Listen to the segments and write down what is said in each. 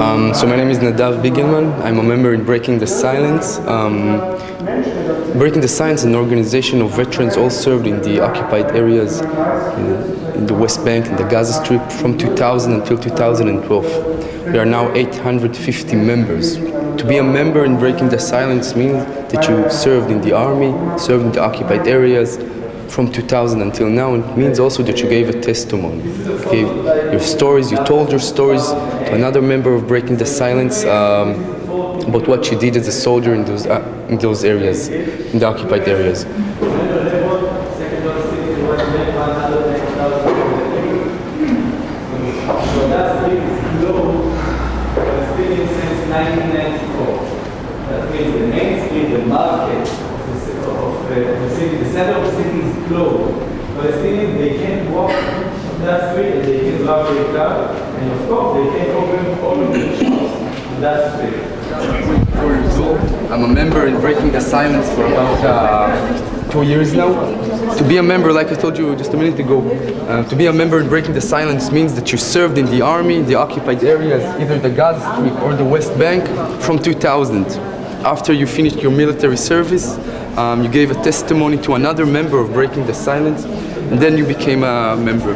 Um, so my name is Nadav Bigelman. I'm a member in Breaking the Silence. Um, Breaking the Silence is an organization of veterans all served in the occupied areas in, in the West Bank and the Gaza Strip from 2000 until 2012. We are now 850 members. To be a member in Breaking the Silence means that you served in the army, served in the occupied areas, from 2000 until now. It means also that you gave a testimony, you gave your stories, you told your stories to another member of Breaking the Silence um, about what you did as a soldier in those, uh, in those areas, in the occupied areas. That means the main street, the market of the, of the city, the center of closed. Palestinians, they can't walk that street and they can't drive their car. And of course, they can't open, open the shops on that street. I'm a member in Breaking the Silence for about uh, two years now. To be a member, like I told you just a minute ago, uh, to be a member in Breaking the Silence means that you served in the army, in the occupied areas, either the Gaza Strip or the West Bank from 2000. After you finished your military service, um, you gave a testimony to another member of Breaking the Silence, and then you became a member.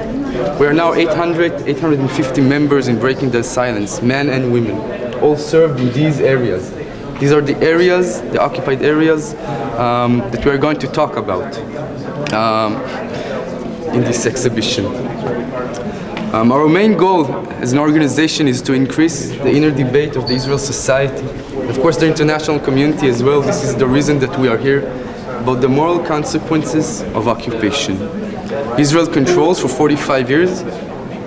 We are now 800, 850 members in Breaking the Silence, men and women, all served in these areas. These are the areas, the occupied areas, um, that we are going to talk about um, in this exhibition. Um, our main goal as an organization is to increase the inner debate of the Israel society. Of course, the international community as well. This is the reason that we are here, about the moral consequences of occupation. Israel controls for 45 years,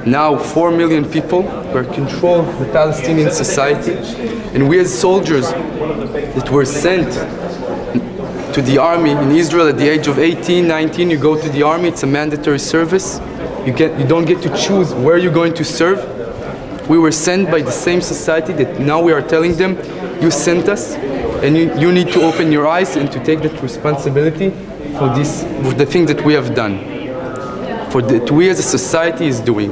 now 4 million people were control the Palestinian society, and we as soldiers that were sent to the army in Israel at the age of 18, 19, you go to the army, it's a mandatory service. You, get, you don't get to choose where you're going to serve. We were sent by the same society that now we are telling them, you sent us and you, you need to open your eyes and to take that responsibility for this, for the thing that we have done, for that we as a society is doing.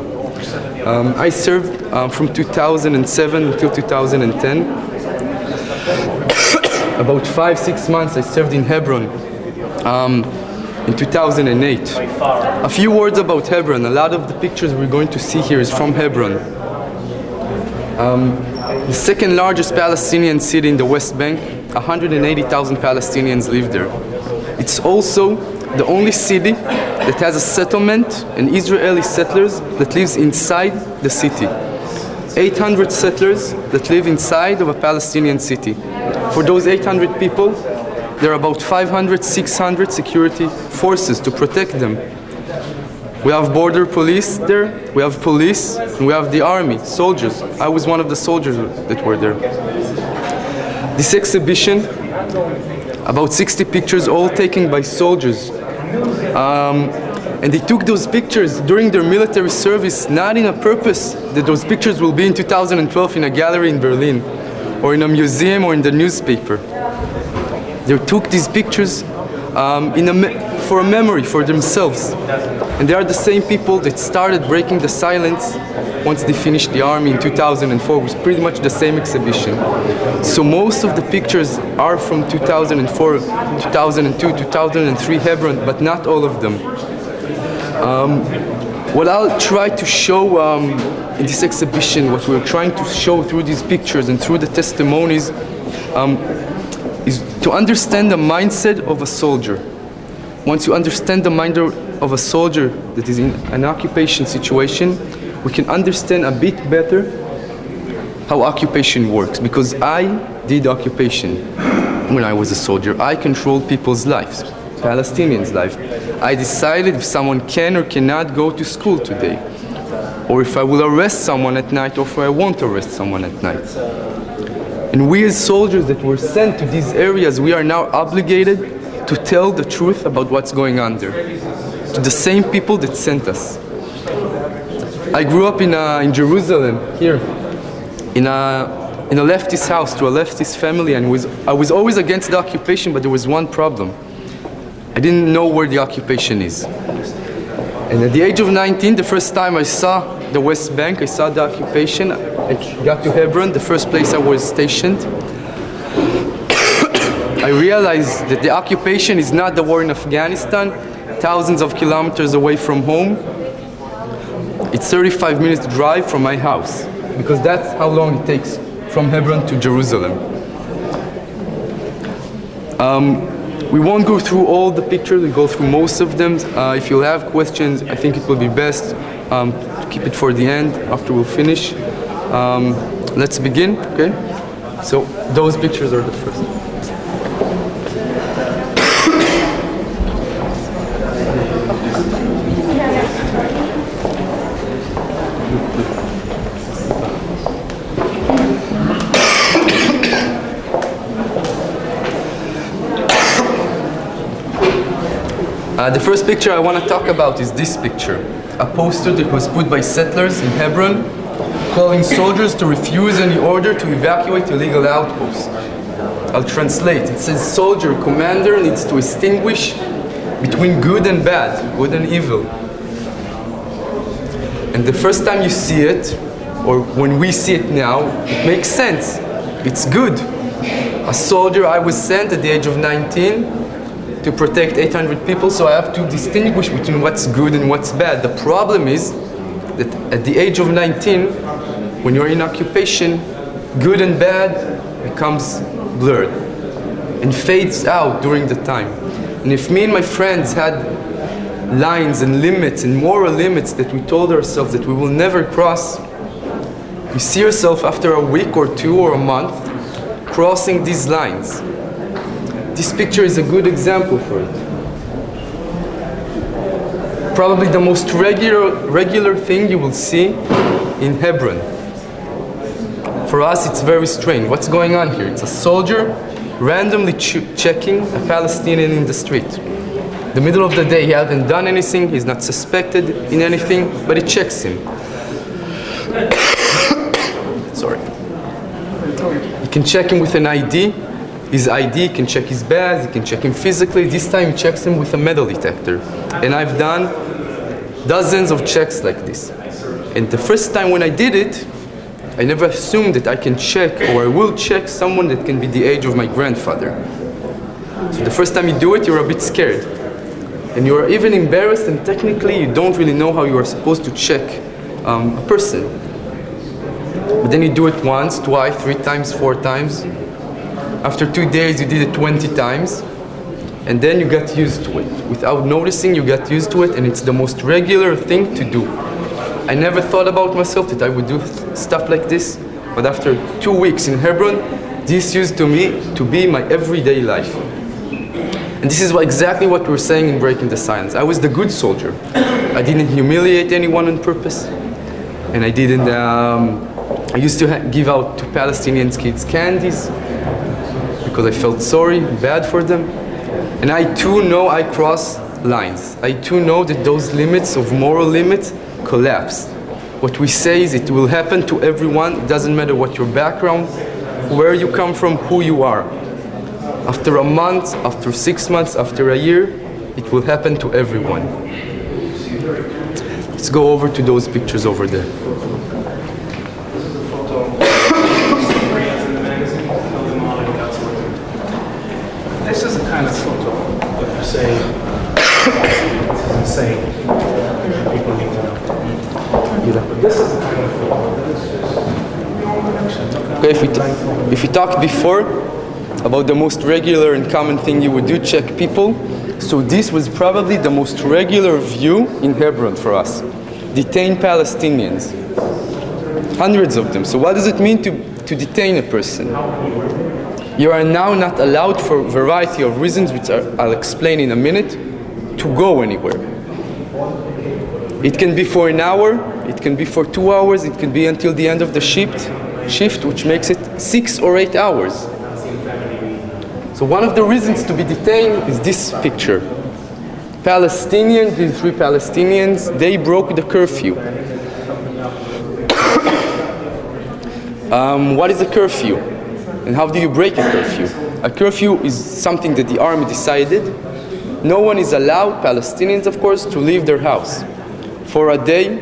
Um, I served um, from 2007 until 2010 about five, six months I served in Hebron um, in 2008. A few words about Hebron. A lot of the pictures we're going to see here is from Hebron. Um, the second largest Palestinian city in the West Bank, 180,000 Palestinians live there. It's also the only city that has a settlement and Israeli settlers that lives inside the city. 800 settlers that live inside of a Palestinian city. For those 800 people, there are about 500, 600 security forces to protect them. We have border police there, we have police, we have the army, soldiers. I was one of the soldiers that were there. This exhibition, about 60 pictures, all taken by soldiers. Um, and they took those pictures during their military service, not in a purpose that those pictures will be in 2012 in a gallery in Berlin, or in a museum, or in the newspaper. They took these pictures um, in a for a memory for themselves. And they are the same people that started breaking the silence once they finished the army in 2004. It was pretty much the same exhibition. So most of the pictures are from 2004, 2002, 2003 Hebron, but not all of them. Um, what I'll try to show um, in this exhibition, what we're trying to show through these pictures and through the testimonies, um, is to understand the mindset of a soldier. Once you understand the mind of a soldier that is in an occupation situation, we can understand a bit better how occupation works. Because I did occupation when I was a soldier. I controlled people's lives, Palestinians' life. I decided if someone can or cannot go to school today, or if I will arrest someone at night, or if I won't arrest someone at night. And we as soldiers that were sent to these areas, we are now obligated to tell the truth about what's going on there, to the same people that sent us. I grew up in, a, in Jerusalem, here, in a, in a leftist house, to a leftist family, and was, I was always against the occupation, but there was one problem. I didn't know where the occupation is. And at the age of 19, the first time I saw the West Bank, I saw the occupation, I got to Hebron, the first place I was stationed. I realized that the occupation is not the war in Afghanistan, thousands of kilometers away from home. It's 35 minutes drive from my house, because that's how long it takes from Hebron to Jerusalem. Um, we won't go through all the pictures, we go through most of them. Uh, if you have questions, I think it will be best um, to keep it for the end after we'll finish. Um, let's begin, okay? So those pictures are the first. Uh, the first picture I want to talk about is this picture. A poster that was put by settlers in Hebron calling soldiers to refuse any order to evacuate illegal outposts. I'll translate. It says soldier commander needs to distinguish between good and bad, good and evil. And the first time you see it, or when we see it now, it makes sense. It's good. A soldier I was sent at the age of 19 to protect 800 people, so I have to distinguish between what's good and what's bad. The problem is that at the age of 19, when you're in occupation, good and bad becomes blurred and fades out during the time. And if me and my friends had lines and limits and moral limits that we told ourselves that we will never cross, you see yourself after a week or two or a month crossing these lines this picture is a good example for it. Probably the most regular, regular thing you will see in Hebron. For us, it's very strange. What's going on here? It's a soldier randomly ch checking a Palestinian in the street. The middle of the day, he hasn't done anything, he's not suspected in anything, but he checks him. Sorry. You can check him with an ID, his ID, can check his badge, he can check him physically. This time he checks him with a metal detector. And I've done dozens of checks like this. And the first time when I did it, I never assumed that I can check or I will check someone that can be the age of my grandfather. So the first time you do it, you're a bit scared. And you're even embarrassed and technically you don't really know how you are supposed to check um, a person. But then you do it once, twice, three times, four times, after two days, you did it 20 times, and then you got used to it. Without noticing, you got used to it, and it's the most regular thing to do. I never thought about myself that I would do stuff like this, but after two weeks in Hebron, this used to me to be my everyday life. And this is what, exactly what we're saying in Breaking the Silence. I was the good soldier. I didn't humiliate anyone on purpose, and I didn't. Um, I used to give out to Palestinian kids candies because I felt sorry, bad for them. And I too know I cross lines. I too know that those limits of moral limits collapse. What we say is it will happen to everyone. It doesn't matter what your background, where you come from, who you are. After a month, after six months, after a year, it will happen to everyone. Let's go over to those pictures over there. This is the kind of photo that you say this is insane. People need to know. But this is the kind of photo that is just Okay, if we, t- if we talked before about the most regular and common thing you would do, check people. So this was probably the most regular view in Hebron for us. Detain Palestinians. Hundreds of them. So what does it mean to, to detain a person? You are now not allowed for a variety of reasons, which are, I'll explain in a minute, to go anywhere. It can be for an hour, it can be for two hours, it can be until the end of the shift, shift which makes it six or eight hours. So one of the reasons to be detained is this picture. Palestinians, these three Palestinians, they broke the curfew. um, what is a curfew? And how do you break a curfew? A curfew is something that the army decided no one is allowed, Palestinians of course, to leave their house for a day,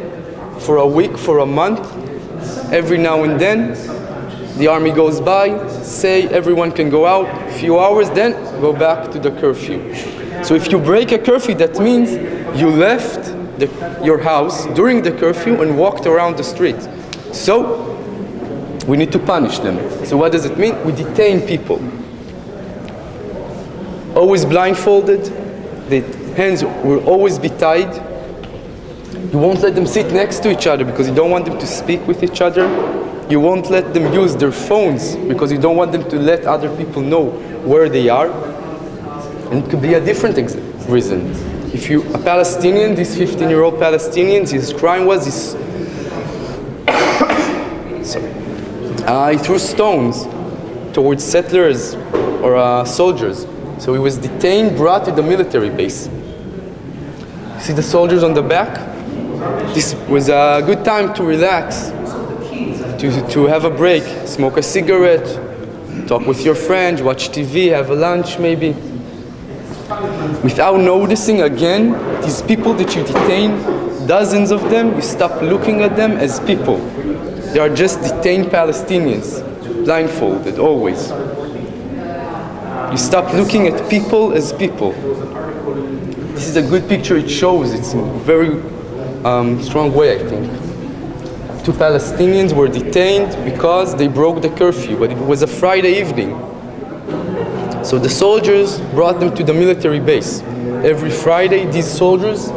for a week, for a month. Every now and then, the army goes by, say everyone can go out, a few hours, then go back to the curfew. So if you break a curfew, that means you left the, your house during the curfew and walked around the street. So we need to punish them. So what does it mean? We detain people. Always blindfolded, the hands will always be tied. You won't let them sit next to each other because you don't want them to speak with each other. You won't let them use their phones because you don't want them to let other people know where they are. And it could be a different reason. If you a Palestinian, this 15-year-old Palestinian, his crime was his sorry, uh, he threw stones towards settlers or uh, soldiers. So he was detained, brought to the military base. See the soldiers on the back? This was a good time to relax, to, to have a break, smoke a cigarette, talk with your friends, watch TV, have a lunch maybe. Without noticing again, these people that you detain, dozens of them, you stop looking at them as people. They are just detained Palestinians, blindfolded, always. You stop looking at people as people. This is a good picture, it shows, it's very um, strong way, I think. Two Palestinians were detained because they broke the curfew, but it was a Friday evening. So the soldiers brought them to the military base. Every Friday, these soldiers,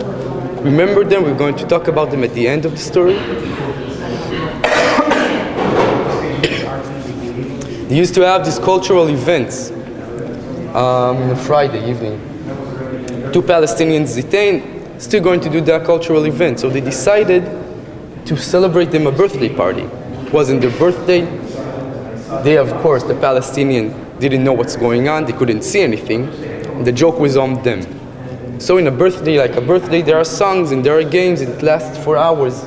remember them, we're going to talk about them at the end of the story. they used to have these cultural events um, on a Friday evening. Two Palestinians detained, still going to do that cultural event. So they decided to celebrate them a birthday party. It wasn't their birthday. They, of course, the Palestinian didn't know what's going on, they couldn't see anything. The joke was on them. So in a birthday, like a birthday, there are songs and there are games and it lasts for hours.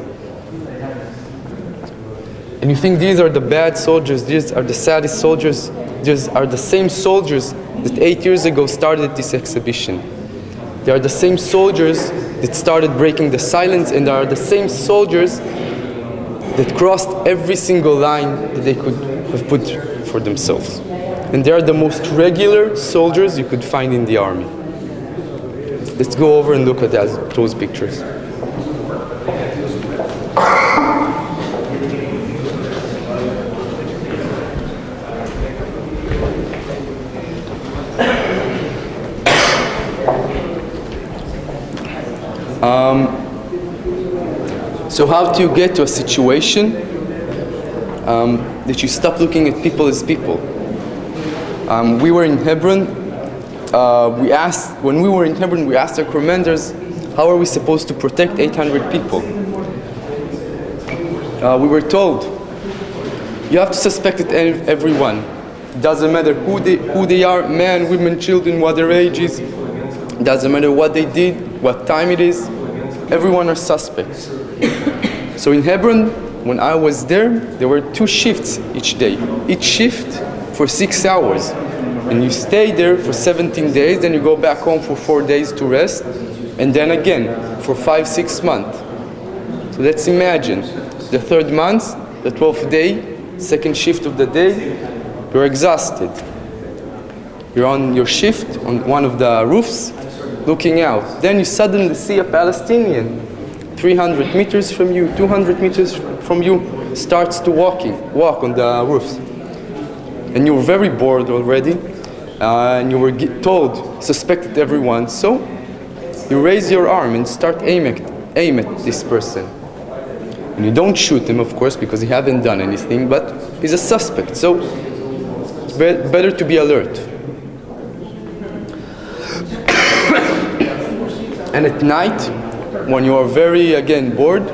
And you think these are the bad soldiers, these are the saddest soldiers, these are the same soldiers that eight years ago started this exhibition. They are the same soldiers that started breaking the silence and they are the same soldiers that crossed every single line that they could have put for themselves. And they are the most regular soldiers you could find in the army. Let's go over and look at those pictures. Um, so how do you get to a situation um, that you stop looking at people as people? Um, we were in Hebron. Uh, we asked, when we were in Hebron, we asked our commanders, how are we supposed to protect 800 people? Uh, we were told, you have to suspect it everyone. Doesn't matter who they, who they are, men, women, children, what their age is. Doesn't matter what they did, what time it is. Everyone are suspects. so in Hebron, when I was there, there were two shifts each day. Each shift for six hours. And you stay there for 17 days, then you go back home for four days to rest, and then again for five, six months. So let's imagine the third month, the 12th day, second shift of the day, you're exhausted. You're on your shift on one of the roofs, looking out. Then you suddenly see a Palestinian 300 meters from you, 200 meters from you, starts to walking, walk on the roofs. And you were very bored already, uh, and you were told, suspected everyone, so you raise your arm and start aim at, aim at this person. And you don't shoot him, of course, because he hasn't done anything, but he's a suspect, so it's be better to be alert. And at night, when you are very, again, bored,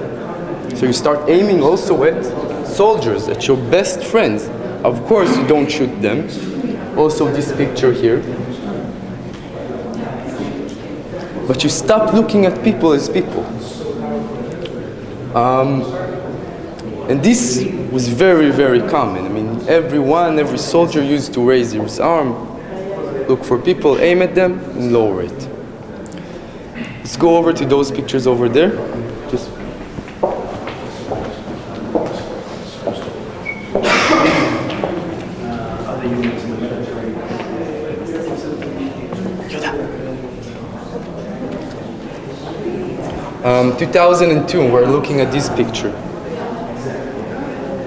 so you start aiming also at soldiers, at your best friends. Of course, you don't shoot them. Also this picture here. But you stop looking at people as people. Um, and this was very, very common. I mean, everyone, every soldier used to raise his arm, look for people, aim at them, and lower it. Let's go over to those pictures over there. Just. Um, 2002, we're looking at this picture.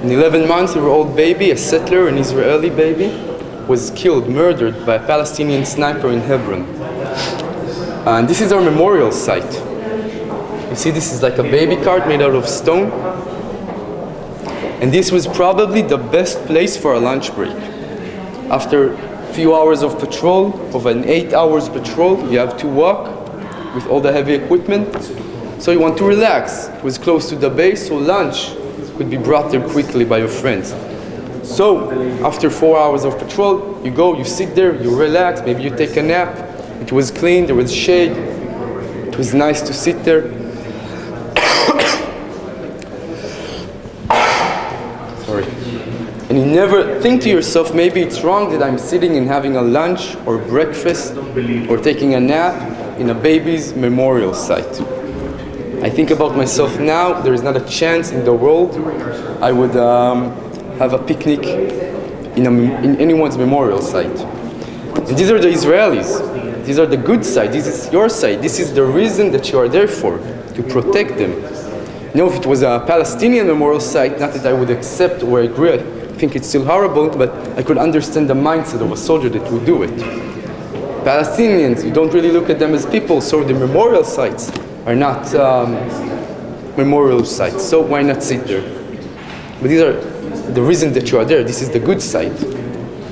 In 11 months, old baby, a settler, an Israeli baby, was killed, murdered by a Palestinian sniper in Hebron. And this is our memorial site. You see, this is like a baby cart made out of stone. And this was probably the best place for a lunch break. After a few hours of patrol, of an eight hours patrol, you have to walk with all the heavy equipment. So you want to relax. It was close to the base, so lunch could be brought there quickly by your friends. So after four hours of patrol, you go, you sit there, you relax, maybe you take a nap. It was clean, there was shade. It was nice to sit there. Sorry. And you never think to yourself, maybe it's wrong that I'm sitting and having a lunch or breakfast or taking a nap in a baby's memorial site. I think about myself now, there is not a chance in the world I would um, have a picnic in, a, in anyone's memorial site. And these are the Israelis. These are the good side. This is your side. This is the reason that you are there for, to protect them. You know, if it was a Palestinian memorial site, not that I would accept or agree, I think it's still horrible, but I could understand the mindset of a soldier that would do it. Palestinians, you don't really look at them as people, so the memorial sites are not um, memorial sites. So why not sit there? But these are the reason that you are there. This is the good side.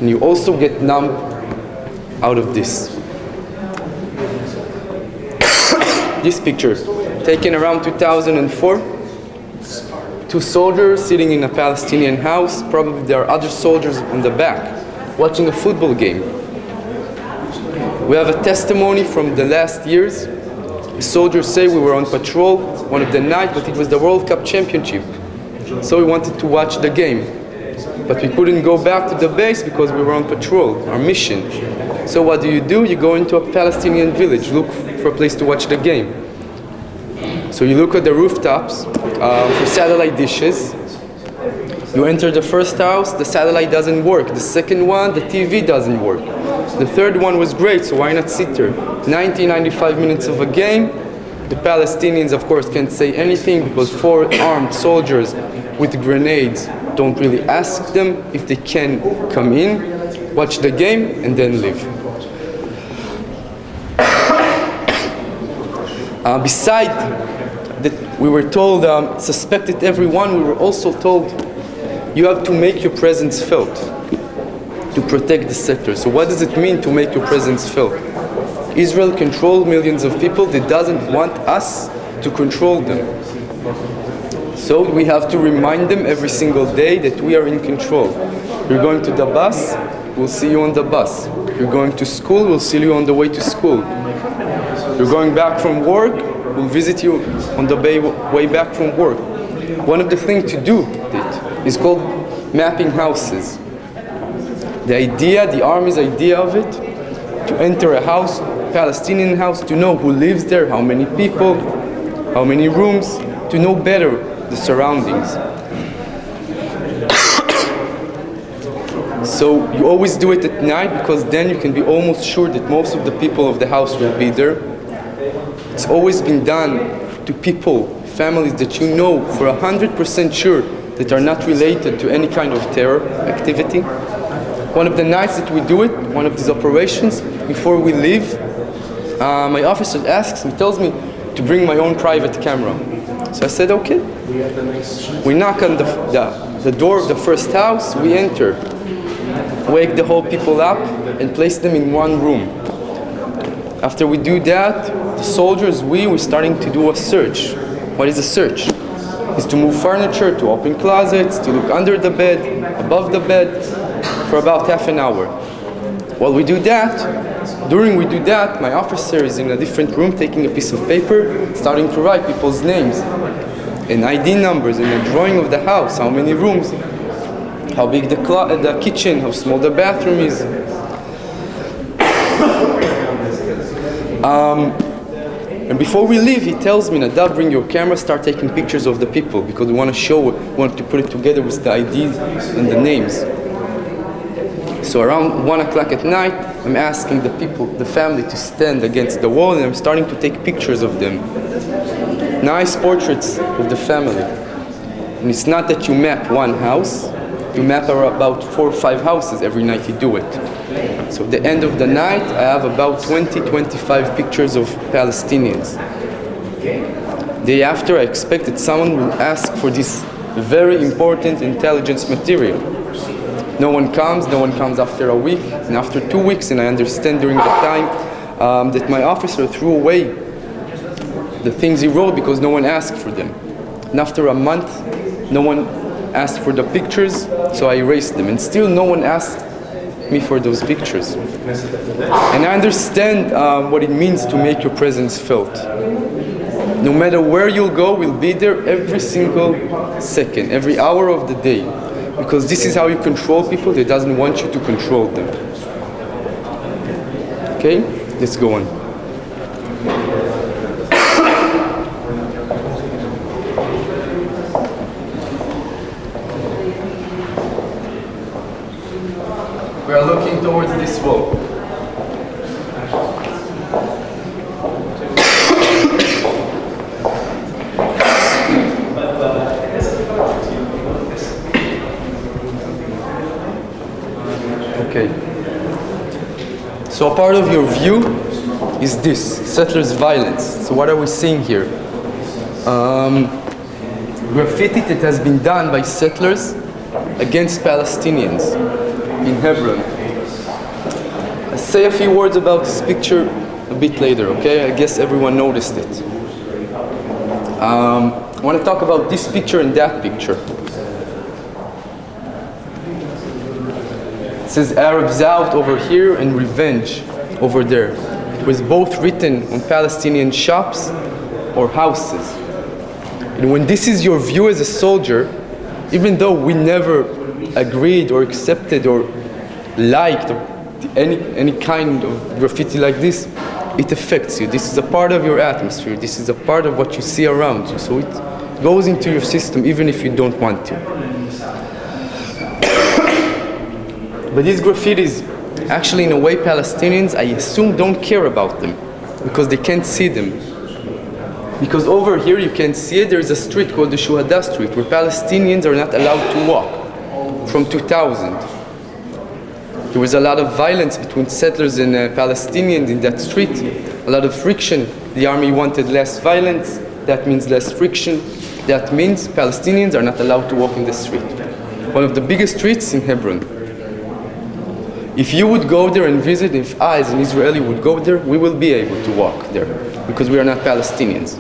And you also get numb out of this. This picture, taken around 2004. Two soldiers sitting in a Palestinian house. Probably there are other soldiers in the back watching a football game. We have a testimony from the last years. The soldiers say we were on patrol one of the night, but it was the World Cup Championship. So we wanted to watch the game. But we couldn't go back to the base because we were on patrol, our mission. So what do you do? You go into a Palestinian village, look for a place to watch the game. So you look at the rooftops uh, for satellite dishes. You enter the first house, the satellite doesn't work. The second one, the TV doesn't work. The third one was great, so why not sit there? 90, 95 minutes of a game. The Palestinians, of course, can't say anything because four armed soldiers with grenades don't really ask them if they can come in, watch the game, and then leave. Uh, beside that we were told, um, suspected everyone, we were also told you have to make your presence felt to protect the sector. So what does it mean to make your presence felt? Israel controls millions of people that doesn't want us to control them. So we have to remind them every single day that we are in control. You're going to the bus, we'll see you on the bus. You're going to school, we'll see you on the way to school. You're going back from work, we'll visit you on the way, way back from work. One of the things to do it is called mapping houses. The idea, the army's idea of it, to enter a house, Palestinian house, to know who lives there, how many people, how many rooms, to know better the surroundings. So you always do it at night because then you can be almost sure that most of the people of the house will be there. It's always been done to people, families that you know for 100% sure that are not related to any kind of terror activity. One of the nights that we do it, one of these operations, before we leave, uh, my officer asks me, tells me to bring my own private camera. So I said, okay. We knock on the, the, the door of the first house, we enter, wake the whole people up, and place them in one room. After we do that, the soldiers, we, we're starting to do a search. What is a search? Is to move furniture, to open closets, to look under the bed, above the bed, for about half an hour. While we do that, during we do that, my officer is in a different room taking a piece of paper, starting to write people's names and ID numbers and a drawing of the house, how many rooms, how big the, the kitchen, how small the bathroom is. Um, And before we leave, he tells me, Nadav, bring your camera, start taking pictures of the people because we want to show, we want to put it together with the IDs and the names. So around one o'clock at night, I'm asking the people, the family to stand against the wall and I'm starting to take pictures of them. Nice portraits of the family. And it's not that you map one house, you map about four or five houses every night you do it. So at the end of the night, I have about 20, 25 pictures of Palestinians. Day after, I expected someone will ask for this very important intelligence material. No one comes, no one comes after a week, and after two weeks, and I understand during the time um, that my officer threw away the things he wrote because no one asked for them. And after a month, no one asked for the pictures, so I erased them. And still no one asked me for those pictures. And I understand uh, what it means to make your presence felt. No matter where you'll go, we'll be there every single second, every hour of the day. Because this is how you control people that doesn't want you to control them. Okay? Let's go on. We are looking towards this wall. Okay. So a part of your view is this, settlers' violence. So what are we seeing here? Um, graffiti that has been done by settlers against Palestinians in Hebron. Say a few words about this picture a bit later, okay? I guess everyone noticed it. Um, I want to talk about this picture and that picture. It says Arabs out over here and revenge over there. It was both written on Palestinian shops or houses. And when this is your view as a soldier, even though we never agreed or accepted or liked any, any kind of graffiti like this, it affects you. This is a part of your atmosphere. This is a part of what you see around you. So it goes into your system even if you don't want to. but these graffitis, actually in a way Palestinians, I assume don't care about them because they can't see them. Because over here you can see it, there is a street called the Shuhada Street where Palestinians are not allowed to walk from 2000. There was a lot of violence between settlers and uh, Palestinians in that street, a lot of friction. The army wanted less violence, that means less friction. That means Palestinians are not allowed to walk in the street. One of the biggest streets in Hebron. If you would go there and visit, if I as an Israeli would go there, we will be able to walk there because we are not Palestinians.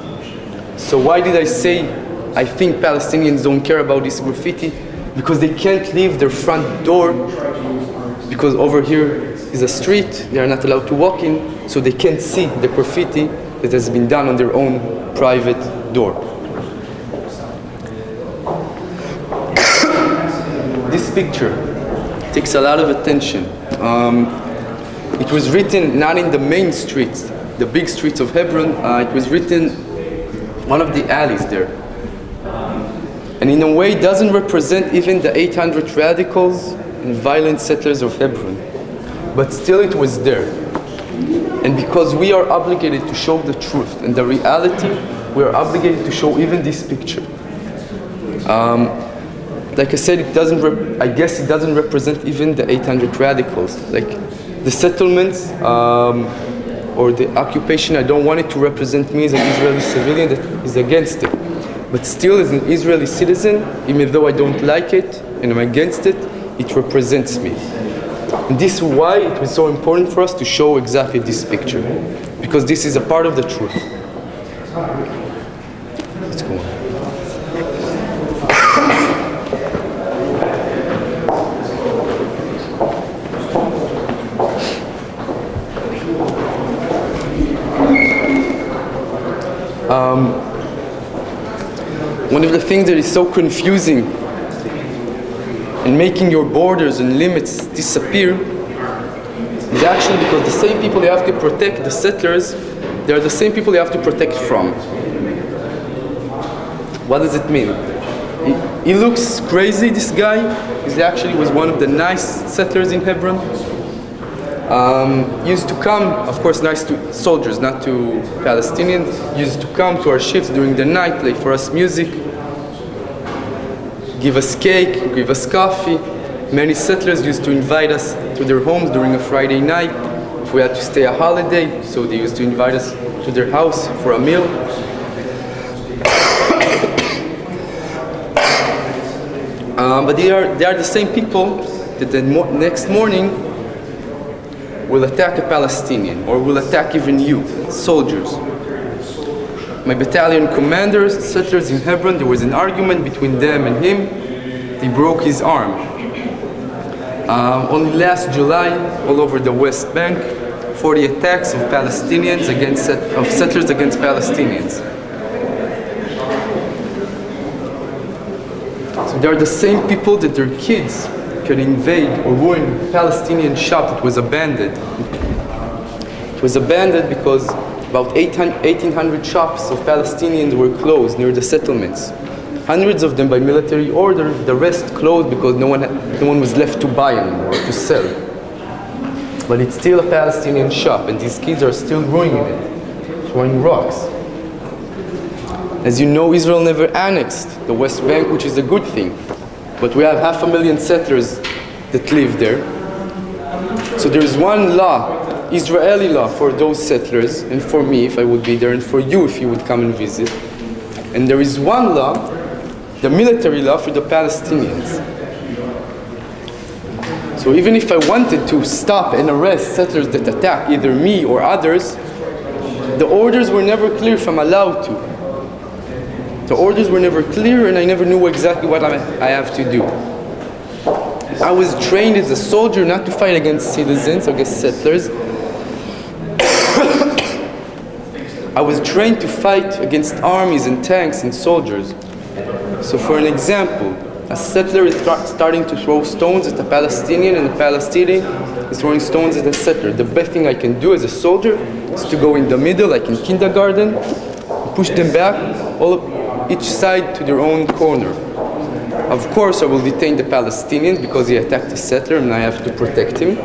So why did I say I think Palestinians don't care about this graffiti? Because they can't leave their front door because over here is a street, they are not allowed to walk in, so they can't see the graffiti that has been done on their own private door. this picture takes a lot of attention. Um, it was written not in the main streets, the big streets of Hebron, uh, it was written one of the alleys there. And in a way doesn't represent even the 800 radicals and violent settlers of Hebron. But still it was there. And because we are obligated to show the truth and the reality, we are obligated to show even this picture. Um, like I said, it doesn't. I guess it doesn't represent even the 800 radicals. Like the settlements um, or the occupation. I don't want it to represent me as an Israeli civilian that is against it. But still, as an Israeli citizen, even though I don't like it and I'm against it, it represents me. And this is why it was so important for us to show exactly this picture, because this is a part of the truth. Let's go on. Um, one of the things that is so confusing and making your borders and limits disappear is actually because the same people you have to protect, the settlers, They are the same people you have to protect from. What does it mean? He, he looks crazy, this guy. He actually was one of the nice settlers in Hebron. Um, used to come, of course, nice to soldiers, not to Palestinians. Used to come to our shifts during the night, play for us music, give us cake, give us coffee. Many settlers used to invite us to their homes during a Friday night if we had to stay a holiday, so they used to invite us to their house for a meal. Um, but they are, they are the same people that the mo next morning will attack a Palestinian or will attack even you, soldiers. My battalion commanders, settlers in Hebron, there was an argument between them and him. They broke his arm. Um, only last July, all over the West Bank, 40 attacks of Palestinians against of settlers against Palestinians. So they are the same people that their kids can invade or ruin a Palestinian shop that was abandoned. It was abandoned because about 1,800 shops of Palestinians were closed near the settlements. Hundreds of them by military order, the rest closed because no one, no one was left to buy anymore, to sell. But it's still a Palestinian shop and these kids are still ruining it, throwing rocks. As you know, Israel never annexed the West Bank, which is a good thing. But we have half a million settlers that live there. So there is one law, Israeli law, for those settlers, and for me if I would be there, and for you if you would come and visit. And there is one law, the military law for the Palestinians. So even if I wanted to stop and arrest settlers that attack either me or others, the orders were never clear if I'm allowed to. The orders were never clear and I never knew exactly what I have to do. I was trained as a soldier not to fight against citizens, against settlers. I was trained to fight against armies and tanks and soldiers. So for an example, a settler is starting to throw stones at a Palestinian and a Palestinian is throwing stones at a settler. The best thing I can do as a soldier is to go in the middle, like in kindergarten, push them back, all each side to their own corner. Of course, I will detain the Palestinians because he attacked a settler and I have to protect him.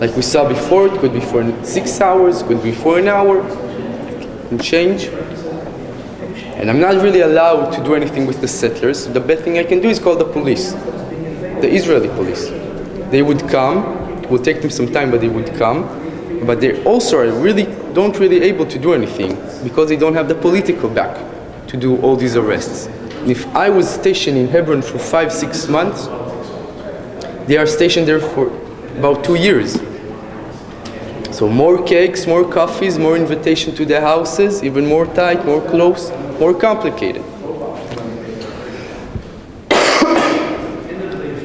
Like we saw before, it could be for six hours, could be for an hour, and change. And I'm not really allowed to do anything with the settlers. The best thing I can do is call the police, the Israeli police. They would come, it will take them some time, but they would come. But they also are really, don't really able to do anything because they don't have the political back to do all these arrests. And if I was stationed in Hebron for five, six months, they are stationed there for about two years. So more cakes, more coffees, more invitation to their houses, even more tight, more close, more complicated.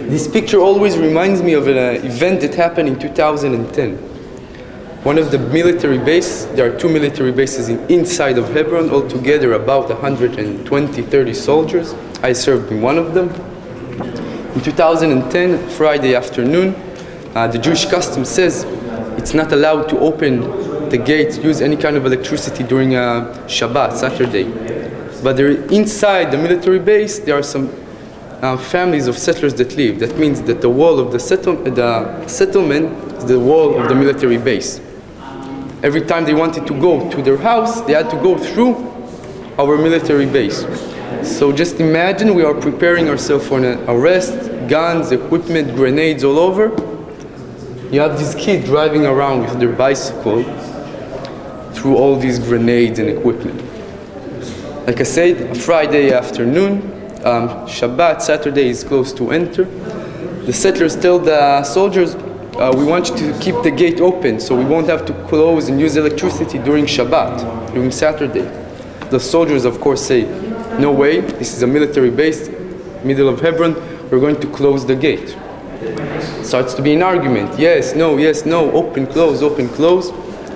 this picture always reminds me of an uh, event that happened in 2010. One of the military bases, there are two military bases in, inside of Hebron, altogether about 120, 30 soldiers. I served in one of them. In 2010, Friday afternoon, uh, the Jewish custom says it's not allowed to open the gates, use any kind of electricity during uh, Shabbat, Saturday. But there, inside the military base, there are some uh, families of settlers that live. That means that the wall of the, settle the settlement is the wall of the military base. Every time they wanted to go to their house, they had to go through our military base. So just imagine we are preparing ourselves for an arrest, guns, equipment, grenades all over. You have this kid driving around with their bicycle through all these grenades and equipment. Like I said, Friday afternoon, um, Shabbat, Saturday is close to enter. The settlers tell the soldiers, uh, we want you to keep the gate open so we won't have to close and use electricity during Shabbat, during Saturday. The soldiers, of course, say, no way, this is a military base, middle of Hebron, we're going to close the gate. Starts to be an argument, yes, no, yes, no, open, close, open, close.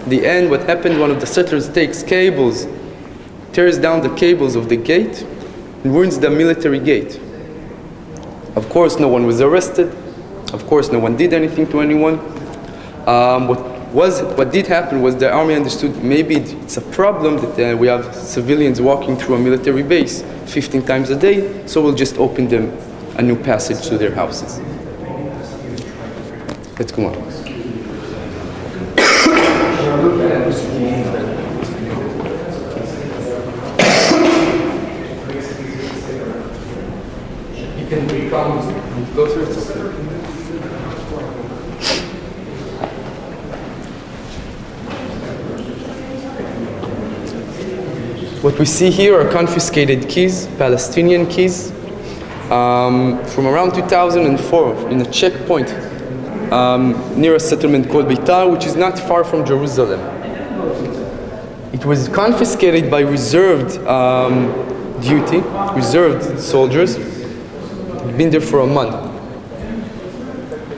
The end, what happened, one of the settlers takes cables, tears down the cables of the gate, and ruins the military gate. Of course, no one was arrested. Of course, no one did anything to anyone. Um, what, was what did happen was the army understood maybe it's a problem that uh, we have civilians walking through a military base 15 times a day, so we'll just open them a new passage to their houses. Let's go on. You can become closer to What we see here are confiscated keys, Palestinian keys, um, from around 2004 in a checkpoint um, near a settlement called Beitar, which is not far from Jerusalem. It was confiscated by reserved um, duty, reserved soldiers. Been there for a month.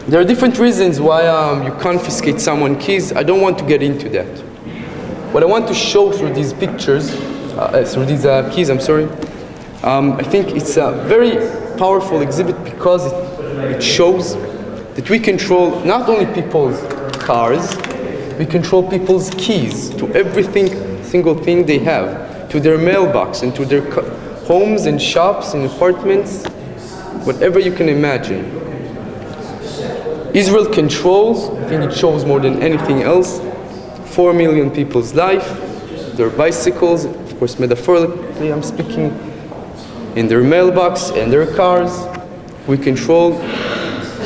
There are different reasons why um, you confiscate someone's keys. I don't want to get into that. What I want to show through these pictures, uh, through these uh, keys, I'm sorry, um, I think it's a very powerful exhibit because it, it shows that we control not only people's cars, we control people's keys to everything, single thing they have, to their mailbox and to their homes and shops and apartments, whatever you can imagine. Israel controls, I think it shows more than anything else, 4 million people's life, their bicycles, of course metaphorically I'm speaking, in their mailbox and their cars. We control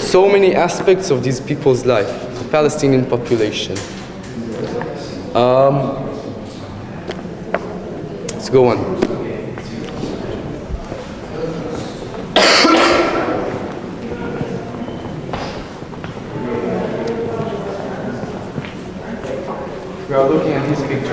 so many aspects of these people's life, the Palestinian population. Um, let's go on. We are looking at these pictures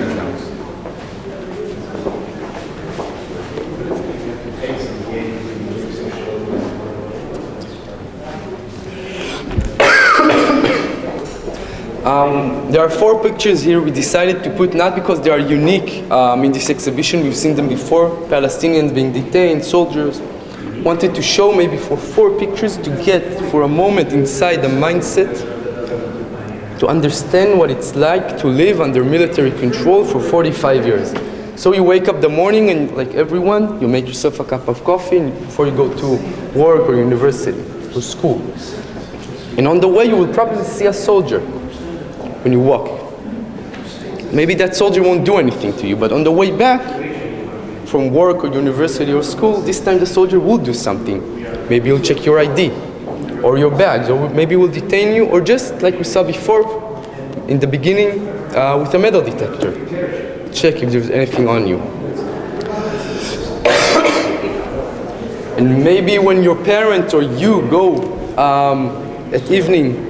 Um, there are four pictures here we decided to put not because they are unique um, in this exhibition, we've seen them before, Palestinians being detained, soldiers. Wanted to show maybe for four pictures to get for a moment inside the mindset to understand what it's like to live under military control for 45 years. So you wake up the morning and like everyone, you make yourself a cup of coffee before you go to work or university or school. And on the way you will probably see a soldier when you walk. Maybe that soldier won't do anything to you, but on the way back from work or university or school, this time the soldier will do something. Maybe he'll check your ID or your bags, or maybe he'll detain you, or just like we saw before in the beginning uh, with a metal detector. Check if there's anything on you. and maybe when your parents or you go um, at evening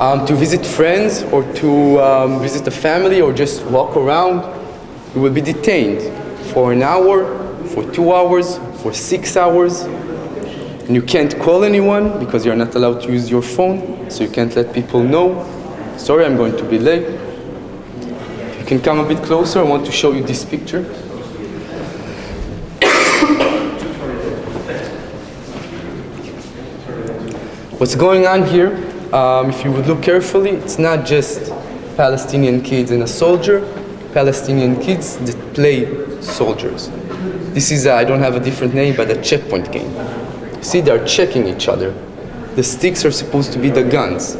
um, to visit friends or to um, visit a family or just walk around, you will be detained for an hour, for two hours, for six hours. And you can't call anyone because you're not allowed to use your phone, so you can't let people know. Sorry, I'm going to be late. You can come a bit closer. I want to show you this picture. What's going on here um, if you would look carefully, it's not just Palestinian kids and a soldier, Palestinian kids that play soldiers. This is, I don't have a different name, but a checkpoint game. See, they're checking each other. The sticks are supposed to be the guns.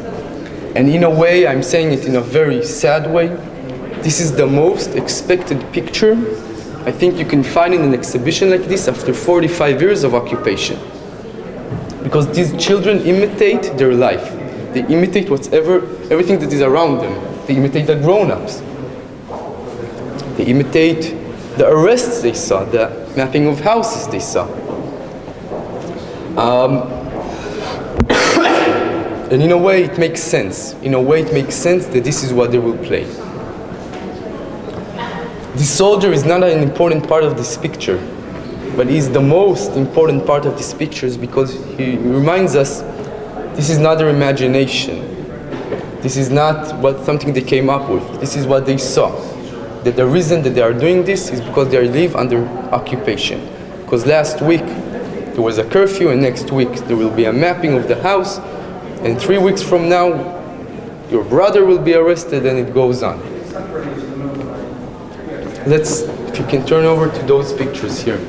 And in a way, I'm saying it in a very sad way, this is the most expected picture I think you can find in an exhibition like this after 45 years of occupation. Because these children imitate their life. They imitate whatever, everything that is around them. They imitate the grown-ups. They imitate the arrests they saw, the mapping of houses they saw. Um, and in a way it makes sense. In a way it makes sense that this is what they will play. The soldier is not an important part of this picture, but he's the most important part of this picture because he reminds us this is not their imagination. This is not what something they came up with. This is what they saw. That the reason that they are doing this is because they live under occupation. Because last week there was a curfew and next week there will be a mapping of the house and three weeks from now your brother will be arrested, and it goes on. Let's, if you can turn over to those pictures here.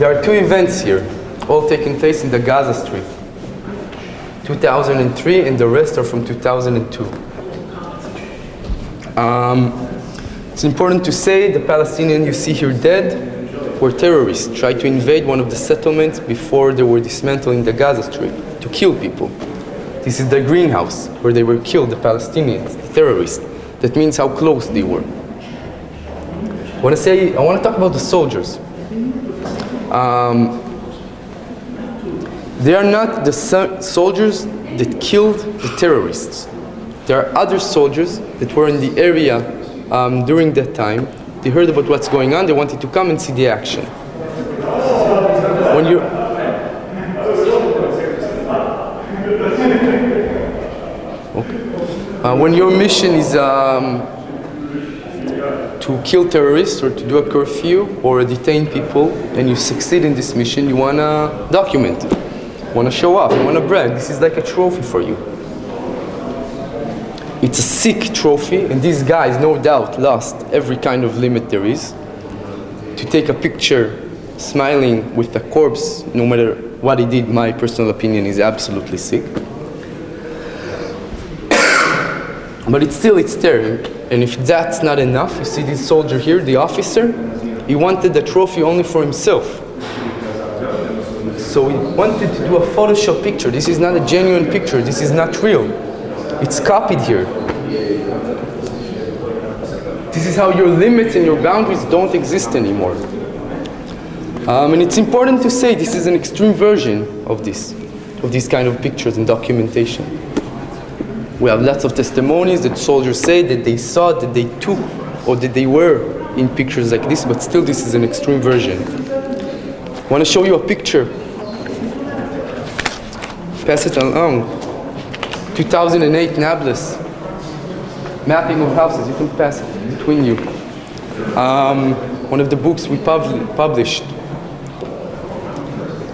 There are two events here, all taking place in the Gaza Strip. 2003 and the rest are from 2002. Um, it's important to say the Palestinians you see here dead were terrorists, tried to invade one of the settlements before they were dismantling the Gaza Strip to kill people. This is the greenhouse where they were killed, the Palestinians, the terrorists. That means how close they were. I want to say, I want to talk about the soldiers. Um, they are not the so- soldiers that killed the terrorists. There are other soldiers that were in the area um, during that time. They heard about what's going on. They wanted to come and see the action. When you okay. uh, when your mission is um, to kill terrorists or to do a curfew or detain people and you succeed in this mission, you want to document it. You want to show off, you want to brag. This is like a trophy for you. It's a sick trophy, and these guys, no doubt, lost every kind of limit there is. To take a picture smiling with a corpse, no matter what he did, my personal opinion is absolutely sick. But it's still, it's there. And if that's not enough, you see this soldier here, the officer, he wanted the trophy only for himself. So he wanted to do a Photoshop picture. This is not a genuine picture. This is not real. It's copied here. This is how your limits and your boundaries don't exist anymore. Um, and it's important to say this is an extreme version of this, of these kind of pictures and documentation. We have lots of testimonies that soldiers say that they saw, that they took, or that they were in pictures like this, but still this is an extreme version. I want to show you a picture. Pass it along. 2008 Nablus. Mapping of houses. You can pass it between you. Um, one of the books we pub- published.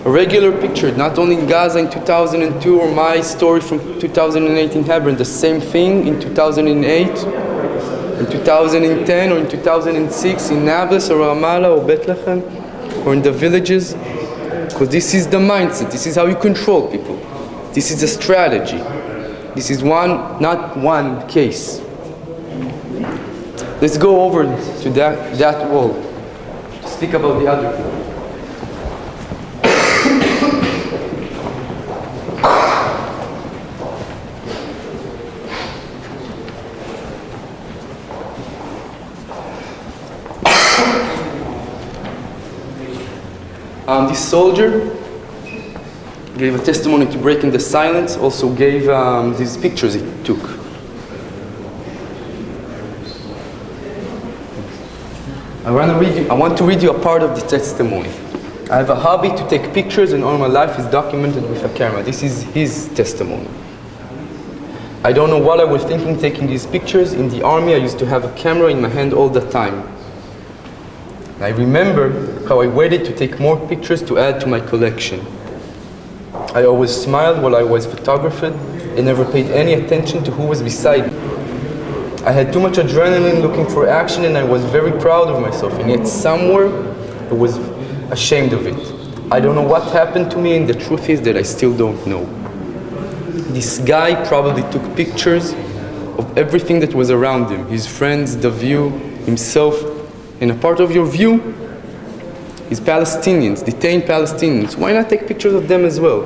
A regular picture, not only in Gaza in 2002 or my story from 2008 in Hebron, the same thing in 2008, in 2010 or in 2006 in Nablus or Ramallah or Bethlehem or in the villages. Because this is the mindset, this is how you control people. This is a strategy. This is one, not one case. Let's go over to that, that wall speak about the other people. This soldier gave a testimony to breaking the silence, also gave um, these pictures he took. I want, to read you, I want to read you a part of the testimony. I have a hobby to take pictures and all my life is documented with a camera. This is his testimony. I don't know what I was thinking taking these pictures. In the army, I used to have a camera in my hand all the time. I remember how I waited to take more pictures to add to my collection. I always smiled while I was photographed and never paid any attention to who was beside me. I had too much adrenaline looking for action and I was very proud of myself and yet somewhere I was ashamed of it. I don't know what happened to me and the truth is that I still don't know. This guy probably took pictures of everything that was around him, his friends, the view, himself, and a part of your view is Palestinians, detained Palestinians. Why not take pictures of them as well?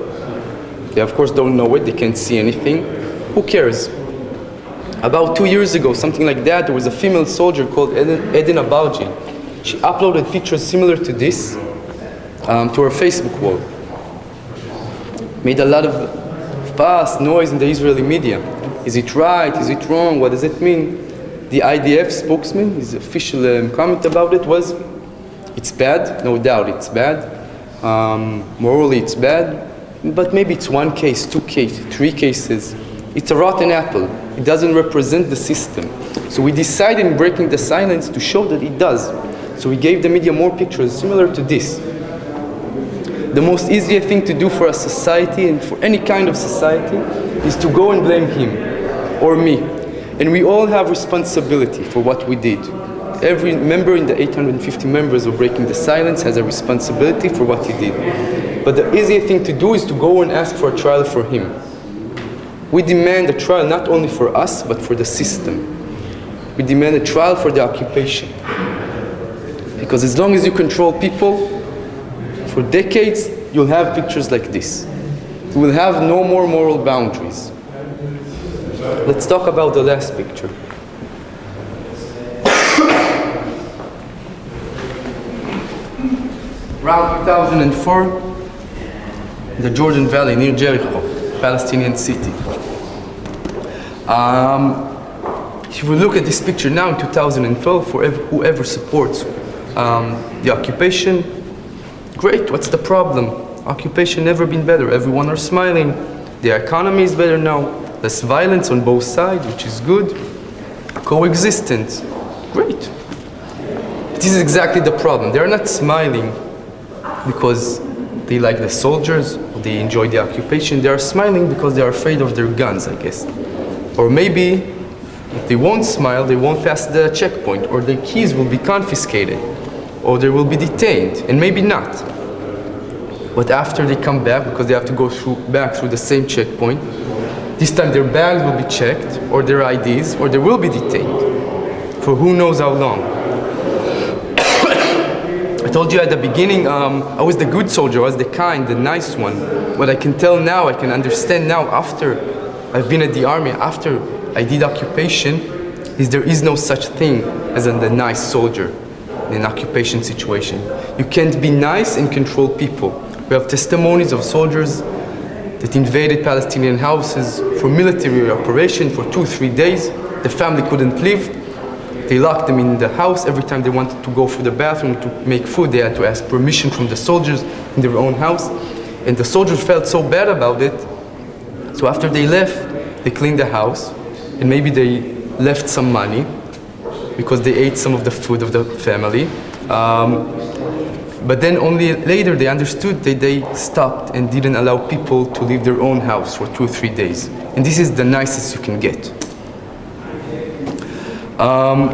They of course don't know it, they can't see anything. Who cares? About two years ago, something like that, there was a female soldier called Eden, Eden. She uploaded pictures similar to this um, to her Facebook wall. Made a lot of fuss, noise in the Israeli media. Is it right? Is it wrong? What does it mean? The IDF spokesman, his official um, comment about it was, it's bad, no doubt it's bad. Um, morally it's bad, but maybe it's one case, two cases, three cases. It's a rotten apple. It doesn't represent the system. So we decided in breaking the silence to show that it does. So we gave the media more pictures similar to this. the most easiest thing to do for a society and for any kind of society is to go and blame him or me. And we all have responsibility for what we did. Every member in the 850 members of Breaking the Silence has a responsibility for what he did. But the easiest thing to do is to go and ask for a trial for him. We demand a trial not only for us, but for the system. We demand a trial for the occupation. Because as long as you control people, for decades, you'll have pictures like this. We will have no more moral boundaries. Let's talk about the last picture. Around 2004, the Jordan Valley near Jericho, Palestinian city. Um, if we look at this picture now in 2012, for ev- whoever supports um, the occupation, great, what's the problem? Occupation never been better, everyone are smiling, the economy is better now, less violence on both sides, which is good, coexistence, great. This is exactly the problem. They're not smiling because they like the soldiers, they enjoy the occupation. They are smiling because they are afraid of their guns, I guess. Or maybe if they won't smile, they won't pass the checkpoint, or their keys will be confiscated, or they will be detained, and maybe not. But after they come back, because they have to go through, back through the same checkpoint, this time their bags will be checked, or their IDs, or they will be detained for who knows how long. I told you at the beginning, um, I was the good soldier, I was the kind, the nice one. What I can tell now, I can understand now after I've been at the army, after I did occupation, is there is no such thing as a, the nice soldier in an occupation situation. You can't be nice and control people. We have testimonies of soldiers that invaded Palestinian houses for military operation for two, three days. The family couldn't leave. They locked them in the house. Every time they wanted to go for the bathroom to make food, they had to ask permission from the soldiers in their own house. And the soldiers felt so bad about it. So after they left, they cleaned the house. And maybe they left some money because they ate some of the food of the family. Um, but then only later they understood that they stopped and didn't allow people to leave their own house for two or three days. And this is the nicest you can get. Um,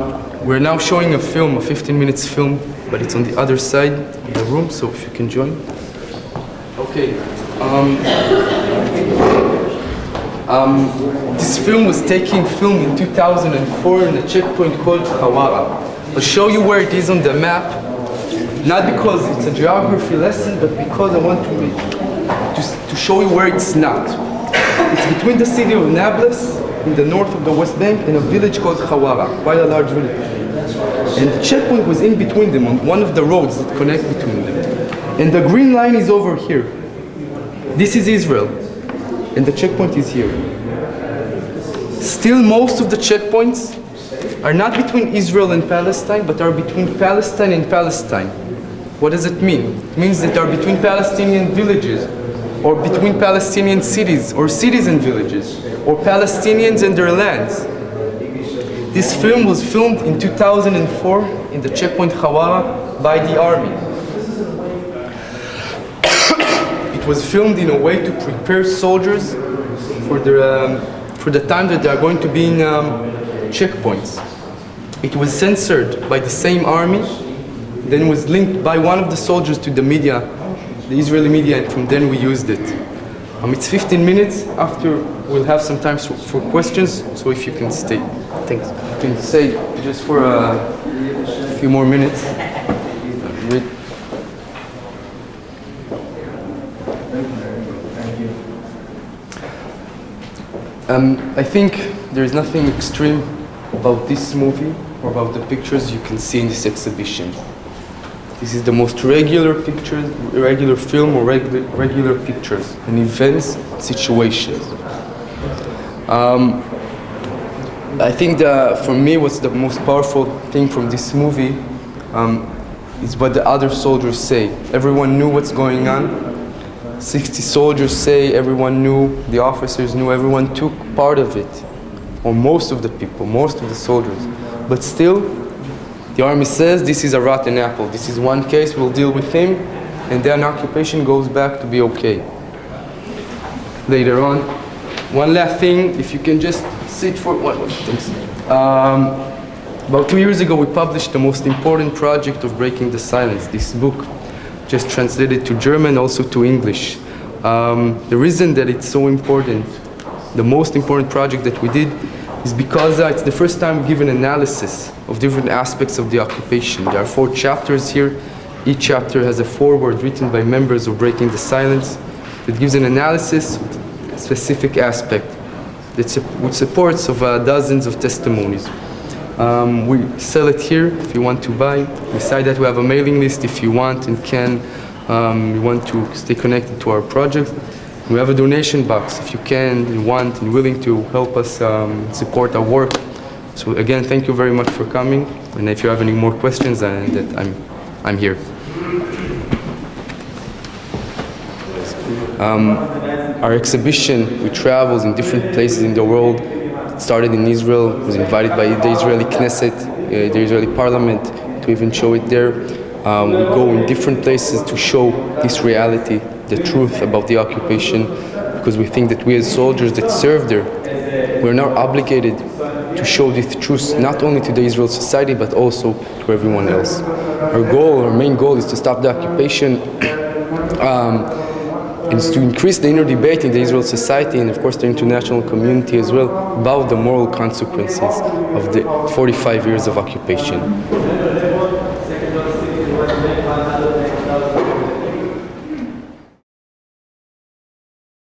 we're now showing a film, a 15 minutes film, but it's on the other side of the room, so if you can join. Okay. Um, um, this film was taken film in 2004 in a checkpoint called Hawara. I'll show you where it is on the map, not because it's a geography lesson, but because I want to, to, to show you where it's not. It's between the city of Nablus in the north of the West Bank and a village called Hawara, quite a large village. And the checkpoint was in between them on one of the roads that connect between them. And the green line is over here. This is Israel. And the checkpoint is here. Still, most of the checkpoints are not between Israel and Palestine, but are between Palestine and Palestine. What does it mean? It means that they are between Palestinian villages, or between Palestinian cities, or cities and villages, or Palestinians and their lands. This film was filmed in 2004 in the checkpoint Hawara by the army. it was filmed in a way to prepare soldiers for the, um, for the time that they are going to be in um, checkpoints. It was censored by the same army, then was linked by one of the soldiers to the media, the Israeli media, and from then we used it. Um, it's 15 minutes. After we'll have some time for, for questions, so if you can stay, thanks. You can stay just for a few more minutes. Um, I think there is nothing extreme about this movie or about the pictures you can see in this exhibition. This is the most regular picture, regular film or regular, regular pictures and events, situations. Um, I think that for me what's the most powerful thing from this movie um, is what the other soldiers say. Everyone knew what's going on. 60 soldiers say everyone knew, the officers knew, everyone took part of it. Or most of the people, most of the soldiers. But still, the army says this is a rotten apple. This is one case, we'll deal with him. and then occupation goes back to be okay. Later on, one last thing, if you can just sit for one, thanks. Um, about two years ago, we published the most important project of breaking the silence, this book, just translated to German, also to English. Um, the reason that it's so important, the most important project that we did, is because uh, it's the first time we give an analysis of different aspects of the occupation. There are four chapters here. Each chapter has a foreword written by members of Breaking the Silence that gives an analysis of a specific aspect that su- with supports of uh, dozens of testimonies. Um, we sell it here if you want to buy. Beside that, we have a mailing list if you want and can. Um, you want to stay connected to our project. We have a donation box if you can and want and willing to help us um, support our work. So again, thank you very much for coming. And if you have any more questions, that I'm, I'm here. Um, our exhibition, we traveled in different places in the world. It started in Israel, was invited by the Israeli Knesset, uh, the Israeli parliament, to even show it there. Um, we go in different places to show this reality, the truth about the occupation, because we think that we as soldiers that serve there, we're now obligated to show this truth not only to the Israel society but also to everyone else. Our goal, our main goal is to stop the occupation um, and to increase the inner debate in the Israel society and of course the international community as well about the moral consequences of the 45 years of occupation.